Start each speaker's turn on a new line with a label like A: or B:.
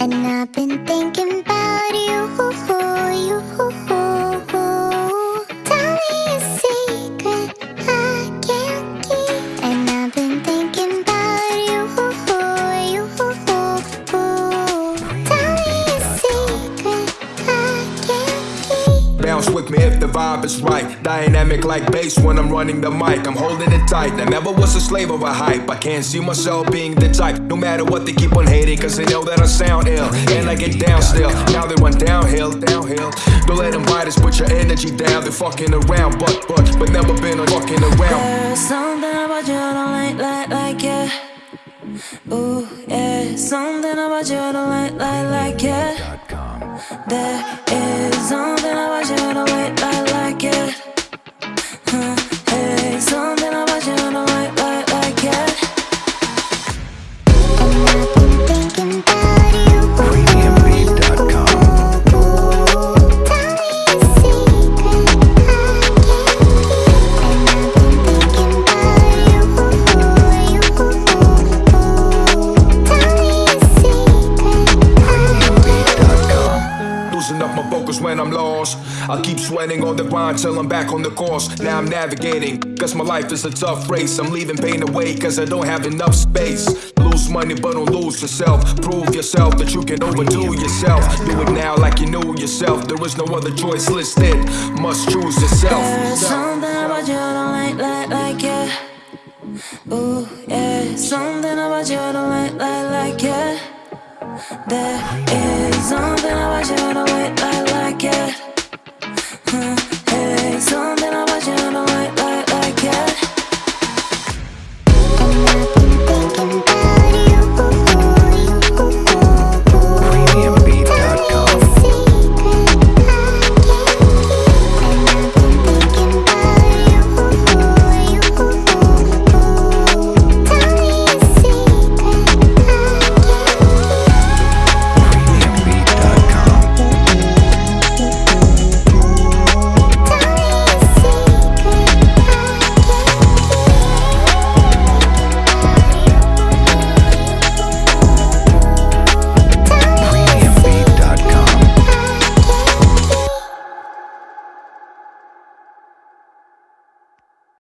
A: And I've been thinking about
B: with me if the vibe is right. Dynamic like bass when I'm running the mic. I'm holding it tight. I never was a slave of a hype. I can't see myself being the type. No matter what they keep on hating, cause they know that I sound ill. And I get down still. Now they run downhill, downhill. Don't let them bite us, put your energy down. They're fucking around, but, but, but never been on fucking around.
C: There's something about you I don't like, like, like, yeah. Ooh, yeah. Something about you I don't like, like, like, yeah. There is something about you I don't like,
B: focus when I'm lost. I keep sweating on the grind till I'm back on the course. Now I'm navigating, cause my life is a tough race. I'm leaving pain away, cause I don't have enough space. Lose money, but don't lose yourself. Prove yourself that you can overdo yourself. Do it now like you knew yourself. There is no other choice listed. Must choose yourself.
C: There's something about you I don't like, like, like, yeah. Ooh, yeah. Something about you don't like, like, like, yeah. There is something about you I don't like, like, like, yeah.